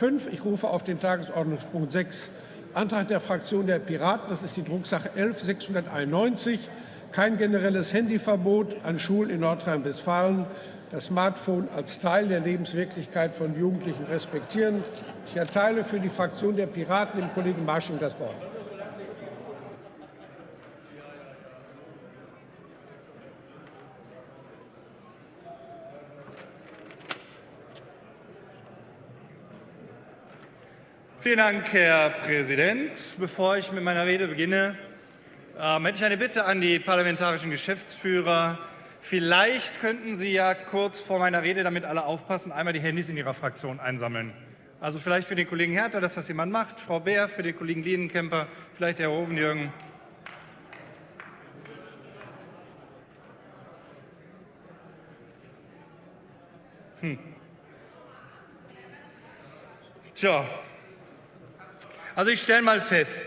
5. Ich rufe auf den Tagesordnungspunkt 6 Antrag der Fraktion der Piraten, das ist die Drucksache 11.691, kein generelles Handyverbot an Schulen in Nordrhein-Westfalen, das Smartphone als Teil der Lebenswirklichkeit von Jugendlichen respektieren. Ich erteile für die Fraktion der Piraten dem Kollegen Marsching das Wort. Vielen Dank, Herr Präsident. Bevor ich mit meiner Rede beginne, ähm, hätte ich eine Bitte an die parlamentarischen Geschäftsführer. Vielleicht könnten Sie ja kurz vor meiner Rede, damit alle aufpassen, einmal die Handys in Ihrer Fraktion einsammeln. Also vielleicht für den Kollegen Herter, dass das jemand macht, Frau Beer, für den Kollegen Lienenkemper, vielleicht Herr Hovenjürgen. Hm. Tja, also ich stelle mal fest,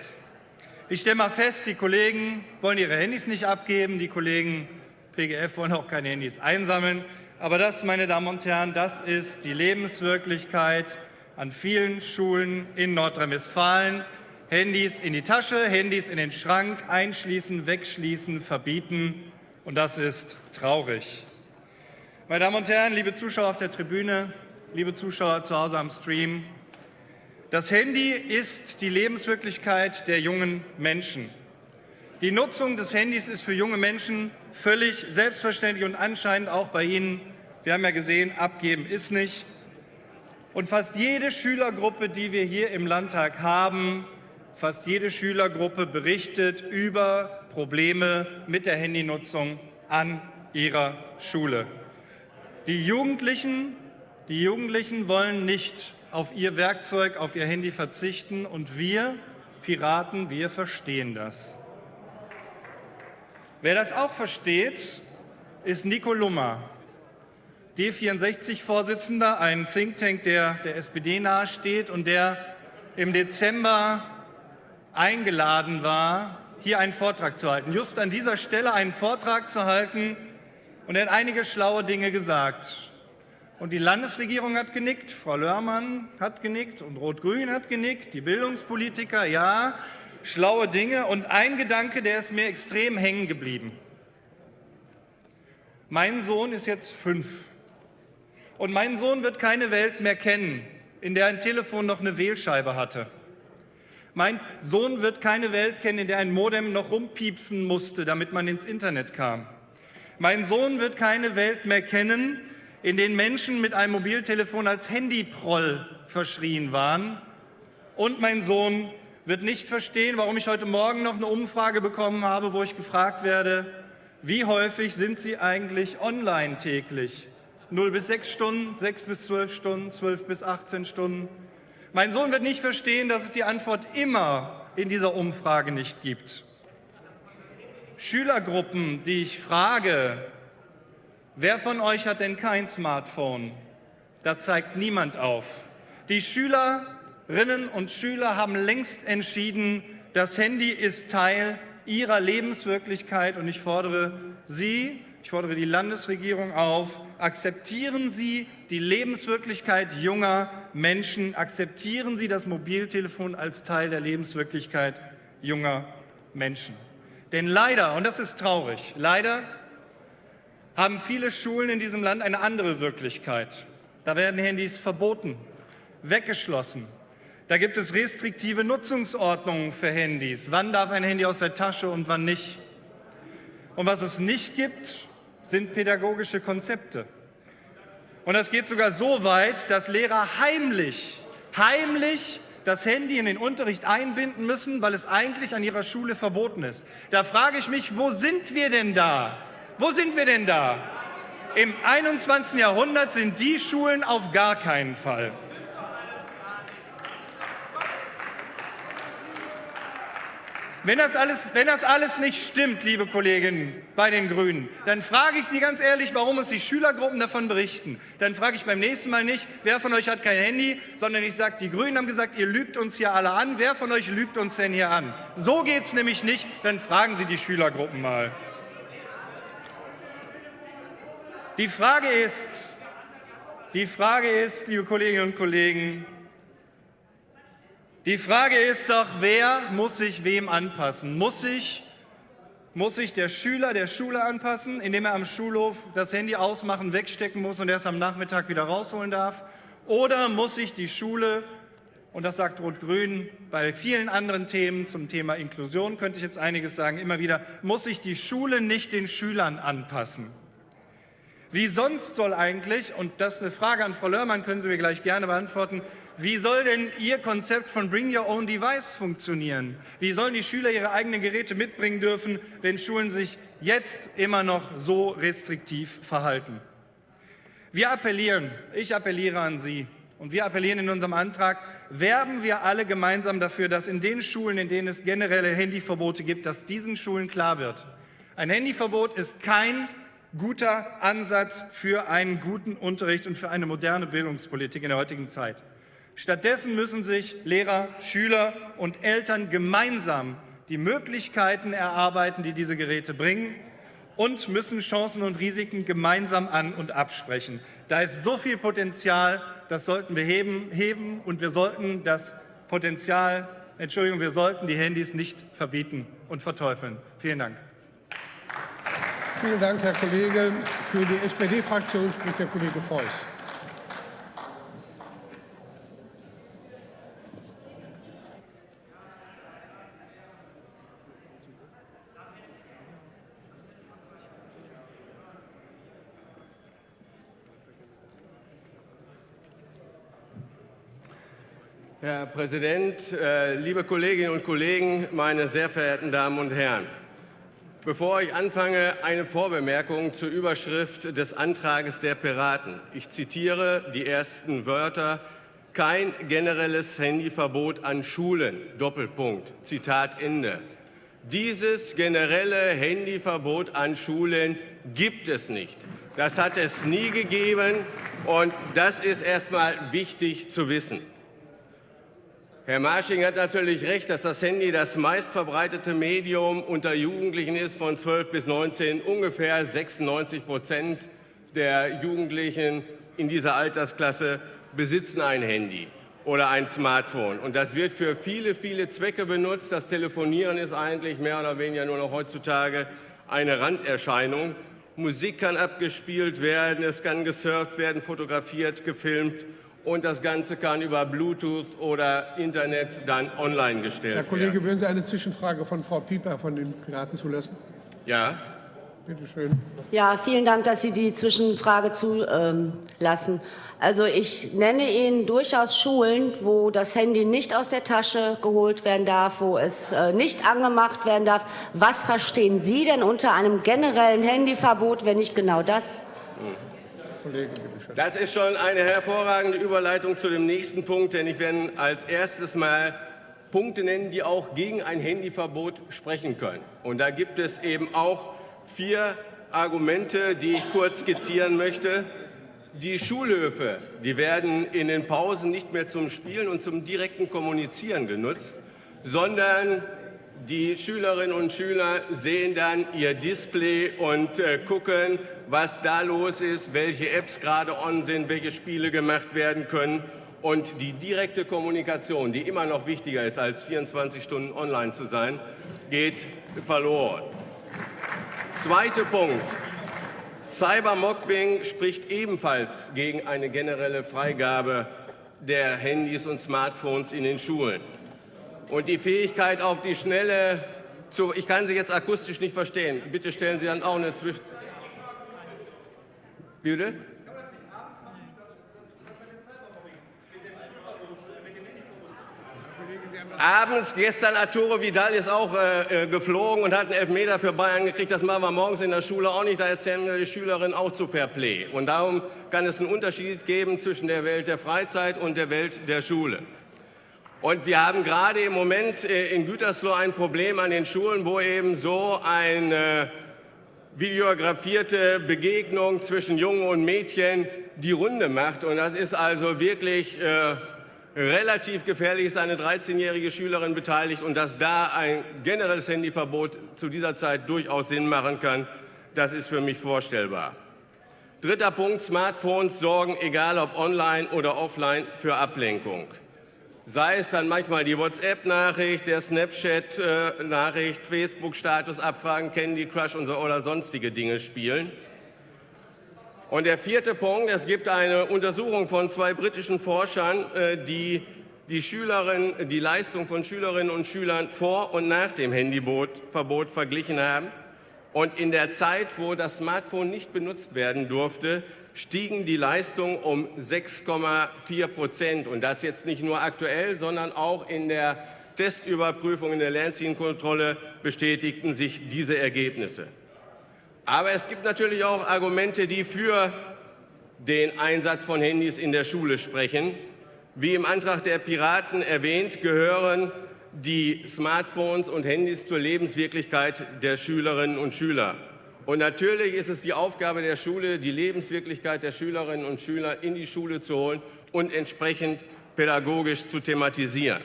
ich stelle mal fest, die Kollegen wollen ihre Handys nicht abgeben, die Kollegen PGF wollen auch keine Handys einsammeln. Aber das, meine Damen und Herren, das ist die Lebenswirklichkeit an vielen Schulen in Nordrhein-Westfalen. Handys in die Tasche, Handys in den Schrank, einschließen, wegschließen, verbieten. Und das ist traurig. Meine Damen und Herren, liebe Zuschauer auf der Tribüne, liebe Zuschauer zu Hause am Stream, das Handy ist die Lebenswirklichkeit der jungen Menschen. Die Nutzung des Handys ist für junge Menschen völlig selbstverständlich und anscheinend auch bei Ihnen. Wir haben ja gesehen, abgeben ist nicht. Und fast jede Schülergruppe, die wir hier im Landtag haben, fast jede Schülergruppe berichtet über Probleme mit der Handynutzung an ihrer Schule. Die Jugendlichen, die Jugendlichen wollen nicht auf ihr Werkzeug, auf ihr Handy verzichten. Und wir Piraten, wir verstehen das. Wer das auch versteht, ist Nico Lummer, D64-Vorsitzender, ein Think Tank, der der SPD nahesteht und der im Dezember eingeladen war, hier einen Vortrag zu halten. Just an dieser Stelle einen Vortrag zu halten. Und er hat einige schlaue Dinge gesagt. Und die Landesregierung hat genickt, Frau Lörmann hat genickt und Rot-Grün hat genickt, die Bildungspolitiker, ja, schlaue Dinge. Und ein Gedanke, der ist mir extrem hängen geblieben. Mein Sohn ist jetzt fünf. Und mein Sohn wird keine Welt mehr kennen, in der ein Telefon noch eine Wählscheibe hatte. Mein Sohn wird keine Welt kennen, in der ein Modem noch rumpiepsen musste, damit man ins Internet kam. Mein Sohn wird keine Welt mehr kennen, in denen Menschen mit einem Mobiltelefon als Handyproll verschrien waren. Und mein Sohn wird nicht verstehen, warum ich heute Morgen noch eine Umfrage bekommen habe, wo ich gefragt werde, wie häufig sind Sie eigentlich online täglich? 0 bis 6 Stunden, 6 bis 12 Stunden, 12 bis 18 Stunden? Mein Sohn wird nicht verstehen, dass es die Antwort immer in dieser Umfrage nicht gibt. Schülergruppen, die ich frage, Wer von euch hat denn kein Smartphone? Da zeigt niemand auf. Die Schülerinnen und Schüler haben längst entschieden, das Handy ist Teil ihrer Lebenswirklichkeit und ich fordere Sie, ich fordere die Landesregierung auf, akzeptieren Sie die Lebenswirklichkeit junger Menschen, akzeptieren Sie das Mobiltelefon als Teil der Lebenswirklichkeit junger Menschen. Denn leider, und das ist traurig, leider haben viele Schulen in diesem Land eine andere Wirklichkeit. Da werden Handys verboten, weggeschlossen. Da gibt es restriktive Nutzungsordnungen für Handys. Wann darf ein Handy aus der Tasche und wann nicht? Und was es nicht gibt, sind pädagogische Konzepte. Und das geht sogar so weit, dass Lehrer heimlich, heimlich das Handy in den Unterricht einbinden müssen, weil es eigentlich an ihrer Schule verboten ist. Da frage ich mich, wo sind wir denn da? Wo sind wir denn da? Im 21. Jahrhundert sind die Schulen auf gar keinen Fall. Wenn das, alles, wenn das alles nicht stimmt, liebe Kolleginnen bei den Grünen, dann frage ich Sie ganz ehrlich, warum uns die Schülergruppen davon berichten. Dann frage ich beim nächsten Mal nicht, wer von euch hat kein Handy, sondern ich sage, die Grünen haben gesagt, ihr lügt uns hier alle an. Wer von euch lügt uns denn hier an? So geht es nämlich nicht. Dann fragen Sie die Schülergruppen mal. Die Frage ist, die Frage ist, liebe Kolleginnen und Kollegen, Die Frage ist doch, wer muss sich wem anpassen? Muss sich, muss sich der Schüler der Schule anpassen, indem er am Schulhof das Handy ausmachen, wegstecken muss und erst am Nachmittag wieder rausholen darf? Oder muss sich die Schule, und das sagt Rot-Grün bei vielen anderen Themen zum Thema Inklusion, könnte ich jetzt einiges sagen, immer wieder, muss sich die Schule nicht den Schülern anpassen? Wie sonst soll eigentlich, und das ist eine Frage an Frau Lörmann, können Sie mir gleich gerne beantworten, wie soll denn Ihr Konzept von Bring Your Own Device funktionieren? Wie sollen die Schüler ihre eigenen Geräte mitbringen dürfen, wenn Schulen sich jetzt immer noch so restriktiv verhalten? Wir appellieren, ich appelliere an Sie und wir appellieren in unserem Antrag, werben wir alle gemeinsam dafür, dass in den Schulen, in denen es generelle Handyverbote gibt, dass diesen Schulen klar wird. Ein Handyverbot ist kein guter Ansatz für einen guten Unterricht und für eine moderne Bildungspolitik in der heutigen Zeit. Stattdessen müssen sich Lehrer, Schüler und Eltern gemeinsam die Möglichkeiten erarbeiten, die diese Geräte bringen und müssen Chancen und Risiken gemeinsam an- und absprechen. Da ist so viel Potenzial, das sollten wir heben, heben und wir sollten das Potenzial, Entschuldigung, wir sollten die Handys nicht verbieten und verteufeln. Vielen Dank. Vielen Dank, Herr Kollege. Für die SPD-Fraktion spricht der Kollege Feuß. Herr Präsident, äh, liebe Kolleginnen und Kollegen, meine sehr verehrten Damen und Herren! Bevor ich anfange, eine Vorbemerkung zur Überschrift des Antrages der Piraten. Ich zitiere die ersten Wörter. Kein generelles Handyverbot an Schulen. Doppelpunkt. Zitat Ende. Dieses generelle Handyverbot an Schulen gibt es nicht. Das hat es nie gegeben und das ist erst einmal wichtig zu wissen. Herr Marsching hat natürlich recht, dass das Handy das meistverbreitete Medium unter Jugendlichen ist, von 12 bis 19. Ungefähr 96 Prozent der Jugendlichen in dieser Altersklasse besitzen ein Handy oder ein Smartphone. Und das wird für viele, viele Zwecke benutzt. Das Telefonieren ist eigentlich mehr oder weniger nur noch heutzutage eine Randerscheinung. Musik kann abgespielt werden, es kann gesurft werden, fotografiert, gefilmt und das Ganze kann über Bluetooth oder Internet dann online gestellt werden. Herr Kollege, werden. würden Sie eine Zwischenfrage von Frau Pieper von den Piraten zulassen? Ja. Bitte schön. Ja, vielen Dank, dass Sie die Zwischenfrage zulassen. Also ich nenne Ihnen durchaus Schulen, wo das Handy nicht aus der Tasche geholt werden darf, wo es äh, nicht angemacht werden darf. Was verstehen Sie denn unter einem generellen Handyverbot, wenn nicht genau das? Hm. Das ist schon eine hervorragende Überleitung zu dem nächsten Punkt, denn ich werde als erstes mal Punkte nennen, die auch gegen ein Handyverbot sprechen können. Und da gibt es eben auch vier Argumente, die ich kurz skizzieren möchte. Die Schulhöfe die werden in den Pausen nicht mehr zum Spielen und zum direkten Kommunizieren genutzt, sondern die Schülerinnen und Schüler sehen dann ihr Display und äh, gucken, was da los ist, welche Apps gerade on sind, welche Spiele gemacht werden können. Und die direkte Kommunikation, die immer noch wichtiger ist, als 24 Stunden online zu sein, geht verloren. Zweiter Punkt. Cybermobbing spricht ebenfalls gegen eine generelle Freigabe der Handys und Smartphones in den Schulen und die Fähigkeit auf die Schnelle zu... Ich kann Sie jetzt akustisch nicht verstehen. Bitte stellen Sie dann auch eine Zwischen... Bitte? Abends, gestern Arturo Vidal ist auch äh, äh, geflogen und hat einen Elfmeter für Bayern gekriegt. Das machen wir morgens in der Schule auch nicht. Da erzählen wir die Schülerinnen auch zu Fairplay. Und darum kann es einen Unterschied geben zwischen der Welt der Freizeit und der Welt der Schule. Und wir haben gerade im Moment äh, in Gütersloh ein Problem an den Schulen, wo eben so eine videografierte Begegnung zwischen Jungen und Mädchen die Runde macht. Und das ist also wirklich äh, relativ gefährlich, ist eine 13-jährige Schülerin beteiligt. Und dass da ein generelles Handyverbot zu dieser Zeit durchaus Sinn machen kann, das ist für mich vorstellbar. Dritter Punkt, Smartphones sorgen, egal ob online oder offline, für Ablenkung. Sei es dann manchmal die WhatsApp-Nachricht, der Snapchat-Nachricht, Facebook-Status abfragen, Candy Crush und so, oder sonstige Dinge spielen. Und der vierte Punkt, es gibt eine Untersuchung von zwei britischen Forschern, äh, die die, Schülerin, die Leistung von Schülerinnen und Schülern vor und nach dem Handyverbot verglichen haben. Und in der Zeit, wo das Smartphone nicht benutzt werden durfte, stiegen die Leistungen um 6,4 Prozent. Und das jetzt nicht nur aktuell, sondern auch in der Testüberprüfung, in der Lernzielkontrolle bestätigten sich diese Ergebnisse. Aber es gibt natürlich auch Argumente, die für den Einsatz von Handys in der Schule sprechen. Wie im Antrag der Piraten erwähnt, gehören die Smartphones und Handys zur Lebenswirklichkeit der Schülerinnen und Schüler. Und natürlich ist es die Aufgabe der Schule, die Lebenswirklichkeit der Schülerinnen und Schüler in die Schule zu holen und entsprechend pädagogisch zu thematisieren.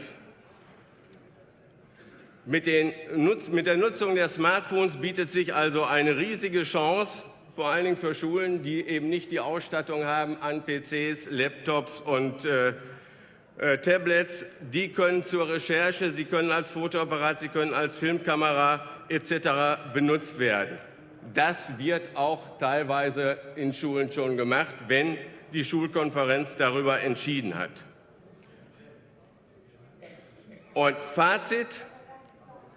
Mit, mit, der Nutzung der Smartphones bietet sich also eine riesige Chance, vor allen Dingen für Schulen, die eben nicht die Ausstattung haben an PCs, Laptops und äh, äh, Tablets. Die können zur Recherche, sie können als Fotoapparat, sie können als Filmkamera etc. benutzt werden. Das wird auch teilweise in Schulen schon gemacht, wenn die Schulkonferenz darüber entschieden hat. Und Fazit,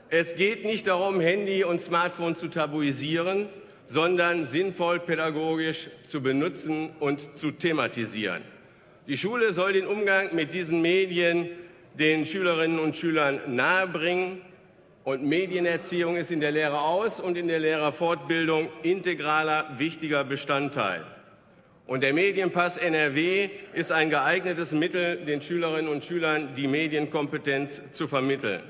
es geht nicht darum, Handy und Smartphone zu tabuisieren, sondern sinnvoll pädagogisch zu benutzen und zu thematisieren. Die Schule soll den Umgang mit diesen Medien den Schülerinnen und Schülern nahebringen und Medienerziehung ist in der Lehreraus- und in der Lehrerfortbildung integraler, wichtiger Bestandteil. Und der Medienpass NRW ist ein geeignetes Mittel, den Schülerinnen und Schülern die Medienkompetenz zu vermitteln.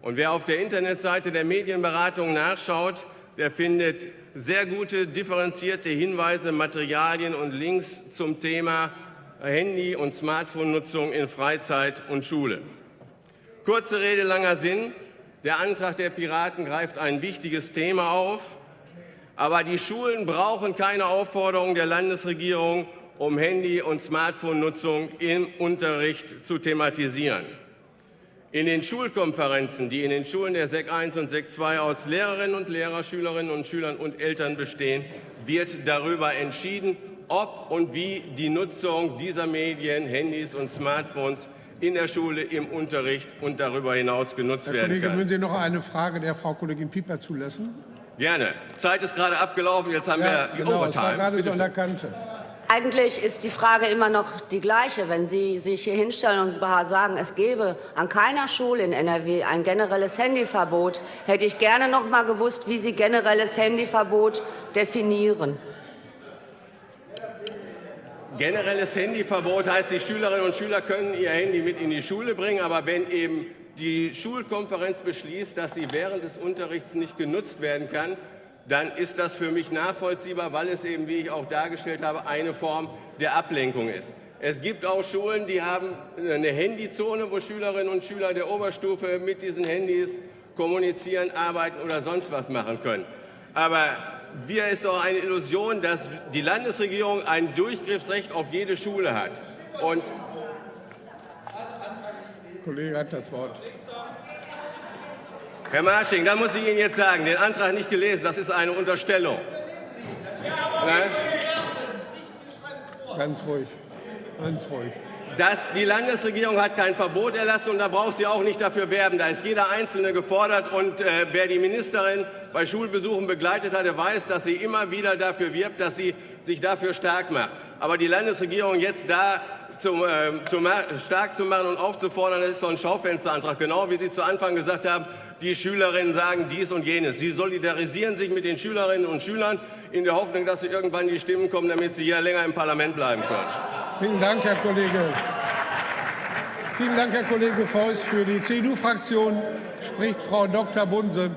Und wer auf der Internetseite der Medienberatung nachschaut, der findet sehr gute, differenzierte Hinweise, Materialien und Links zum Thema Handy- und Smartphone-Nutzung in Freizeit und Schule. Kurze Rede, langer Sinn. Der Antrag der Piraten greift ein wichtiges Thema auf. Aber die Schulen brauchen keine Aufforderung der Landesregierung, um Handy- und Smartphone-Nutzung im Unterricht zu thematisieren. In den Schulkonferenzen, die in den Schulen der SEC 1 und SEC 2 aus Lehrerinnen und Lehrer, Schülerinnen und Schülern und Eltern bestehen, wird darüber entschieden, ob und wie die Nutzung dieser Medien, Handys und Smartphones in der Schule, im Unterricht und darüber hinaus genutzt Herr werden Kollege, kann. würden Sie noch eine Frage der Frau Kollegin Pieper zulassen? Gerne. Zeit ist gerade abgelaufen, jetzt haben Ja, wir die genau, es war Overtime. gerade so an der. Kante. Eigentlich ist die Frage immer noch die gleiche. Wenn Sie sich hier hinstellen und sagen, es gäbe an keiner Schule in NRW ein generelles Handyverbot, hätte ich gerne noch mal gewusst, wie Sie generelles Handyverbot definieren. Generelles Handyverbot heißt, die Schülerinnen und Schüler können ihr Handy mit in die Schule bringen, aber wenn eben die Schulkonferenz beschließt, dass sie während des Unterrichts nicht genutzt werden kann, dann ist das für mich nachvollziehbar, weil es eben, wie ich auch dargestellt habe, eine Form der Ablenkung ist. Es gibt auch Schulen, die haben eine Handyzone, wo Schülerinnen und Schüler der Oberstufe mit diesen Handys kommunizieren, arbeiten oder sonst was machen können. Aber wir ist auch eine Illusion, dass die Landesregierung ein Durchgriffsrecht auf jede Schule hat. Und Der Kollege hat das Wort. Herr Marsching, da muss ich Ihnen jetzt sagen, den Antrag nicht gelesen, das ist eine Unterstellung. Ne? Ganz ruhig. Ganz ruhig. Dass die Landesregierung hat kein Verbot erlassen und da braucht sie auch nicht dafür werben. Da ist jeder Einzelne gefordert und äh, wer die Ministerin bei Schulbesuchen begleitet hat, der weiß, dass sie immer wieder dafür wirbt, dass sie sich dafür stark macht. Aber die Landesregierung jetzt da zum, äh, zum, stark zu machen und aufzufordern, das ist so ein Schaufensterantrag. Genau wie Sie zu Anfang gesagt haben, die Schülerinnen sagen dies und jenes. Sie solidarisieren sich mit den Schülerinnen und Schülern in der Hoffnung, dass sie irgendwann die Stimmen kommen, damit sie hier länger im Parlament bleiben können. Vielen Dank, Herr Kollege. Vielen Dank, Herr Kollege Feuß. Für die CDU-Fraktion spricht Frau Dr. Bunse.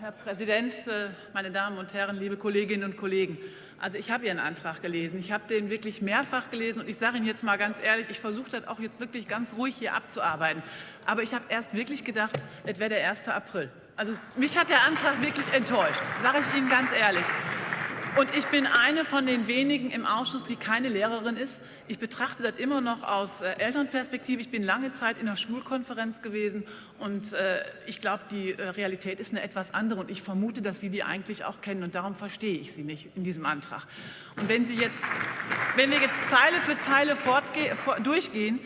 Herr Präsident, äh, meine Damen und Herren, liebe Kolleginnen und Kollegen! Also ich habe Ihren Antrag gelesen. Ich habe den wirklich mehrfach gelesen und ich sage Ihnen jetzt mal ganz ehrlich, ich versuche das auch jetzt wirklich ganz ruhig hier abzuarbeiten. Aber ich habe erst wirklich gedacht, es wäre der 1. April. Also mich hat der Antrag wirklich enttäuscht, sage ich Ihnen ganz ehrlich. Und ich bin eine von den wenigen im Ausschuss, die keine Lehrerin ist. Ich betrachte das immer noch aus äh, Elternperspektive. Ich bin lange Zeit in der Schulkonferenz gewesen und äh, ich glaube, die äh, Realität ist eine etwas andere und ich vermute, dass Sie die eigentlich auch kennen und darum verstehe ich Sie nicht in diesem Antrag. Und wenn, Sie jetzt, wenn wir jetzt Zeile für Zeile durchgehen,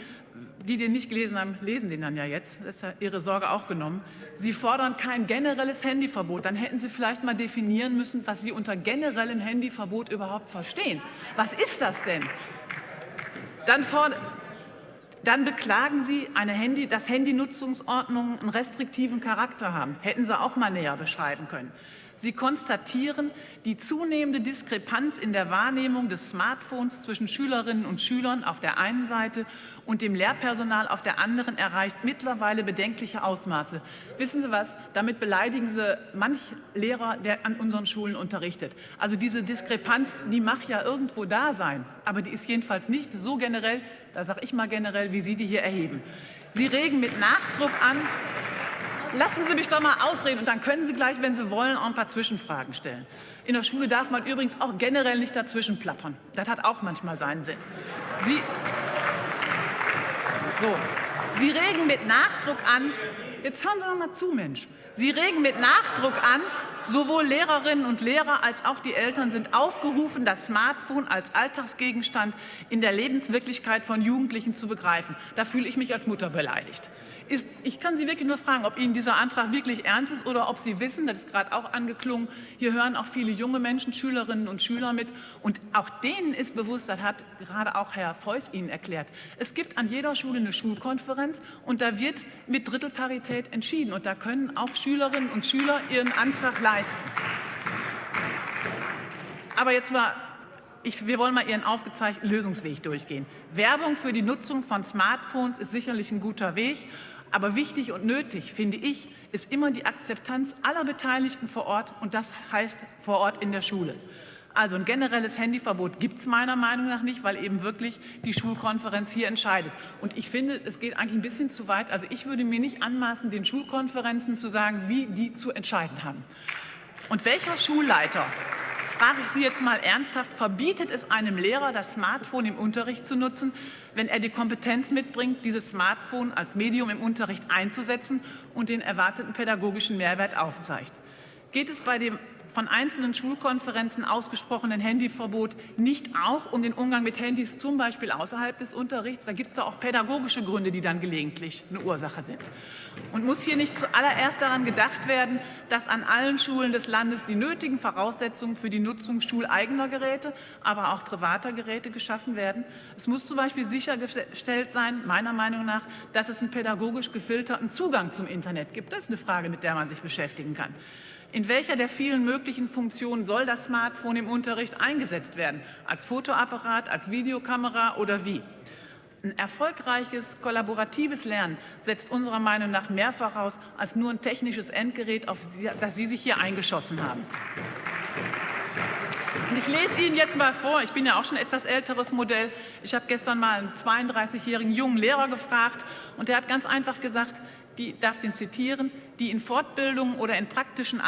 die den nicht gelesen haben, lesen den dann ja jetzt. Das ist ja Ihre Sorge auch genommen. Sie fordern kein generelles Handyverbot. Dann hätten Sie vielleicht mal definieren müssen, was Sie unter generellem Handyverbot überhaupt verstehen. Was ist das denn? Dann, dann beklagen Sie, eine Handy, dass Handynutzungsordnungen einen restriktiven Charakter haben. Hätten Sie auch mal näher beschreiben können. Sie konstatieren die zunehmende Diskrepanz in der Wahrnehmung des Smartphones zwischen Schülerinnen und Schülern auf der einen Seite und dem Lehrpersonal auf der anderen erreicht mittlerweile bedenkliche Ausmaße. Wissen Sie was? Damit beleidigen Sie manch Lehrer, der an unseren Schulen unterrichtet. Also diese Diskrepanz, die mag ja irgendwo da sein, aber die ist jedenfalls nicht so generell, da sage ich mal generell, wie Sie die hier erheben. Sie regen mit Nachdruck an, Lassen Sie mich doch mal ausreden und dann können Sie gleich, wenn Sie wollen, auch ein paar Zwischenfragen stellen. In der Schule darf man übrigens auch generell nicht dazwischen plappern. Das hat auch manchmal seinen Sinn. Sie, so, Sie regen mit Nachdruck an, jetzt hören Sie doch mal zu, Mensch. Sie regen mit Nachdruck an, sowohl Lehrerinnen und Lehrer als auch die Eltern sind aufgerufen, das Smartphone als Alltagsgegenstand in der Lebenswirklichkeit von Jugendlichen zu begreifen. Da fühle ich mich als Mutter beleidigt ist, ich kann Sie wirklich nur fragen, ob Ihnen dieser Antrag wirklich ernst ist oder ob Sie wissen, das ist gerade auch angeklungen, hier hören auch viele junge Menschen, Schülerinnen und Schüler mit und auch denen ist bewusst, das hat gerade auch Herr Feuß Ihnen erklärt, es gibt an jeder Schule eine Schulkonferenz und da wird mit Drittelparität entschieden und da können auch Schülerinnen und Schüler ihren Antrag leisten. Aber jetzt mal ich, wir wollen mal Ihren aufgezeichneten Lösungsweg durchgehen. Werbung für die Nutzung von Smartphones ist sicherlich ein guter Weg. Aber wichtig und nötig, finde ich, ist immer die Akzeptanz aller Beteiligten vor Ort und das heißt vor Ort in der Schule. Also ein generelles Handyverbot gibt es meiner Meinung nach nicht, weil eben wirklich die Schulkonferenz hier entscheidet. Und ich finde, es geht eigentlich ein bisschen zu weit. Also ich würde mir nicht anmaßen, den Schulkonferenzen zu sagen, wie die zu entscheiden haben. Und welcher Schulleiter frage ich Sie jetzt mal ernsthaft, verbietet es einem Lehrer, das Smartphone im Unterricht zu nutzen, wenn er die Kompetenz mitbringt, dieses Smartphone als Medium im Unterricht einzusetzen und den erwarteten pädagogischen Mehrwert aufzeigt? Geht es bei dem von einzelnen Schulkonferenzen ausgesprochenen Handyverbot nicht auch um den Umgang mit Handys, zum Beispiel außerhalb des Unterrichts? Da gibt es da auch pädagogische Gründe, die dann gelegentlich eine Ursache sind. Und muss hier nicht zuallererst daran gedacht werden, dass an allen Schulen des Landes die nötigen Voraussetzungen für die Nutzung schuleigener Geräte, aber auch privater Geräte geschaffen werden? Es muss zum Beispiel sichergestellt sein, meiner Meinung nach, dass es einen pädagogisch gefilterten Zugang zum Internet gibt. Das ist eine Frage, mit der man sich beschäftigen kann. In welcher der vielen möglichen Funktionen soll das Smartphone im Unterricht eingesetzt werden? Als Fotoapparat, als Videokamera oder wie? Ein erfolgreiches, kollaboratives Lernen setzt unserer Meinung nach mehr voraus als nur ein technisches Endgerät, auf das Sie sich hier eingeschossen haben. Und ich lese Ihnen jetzt mal vor, ich bin ja auch schon etwas älteres Modell. Ich habe gestern mal einen 32-jährigen jungen Lehrer gefragt und der hat ganz einfach gesagt, die darf den zitieren, die in Fortbildungen oder in praktischen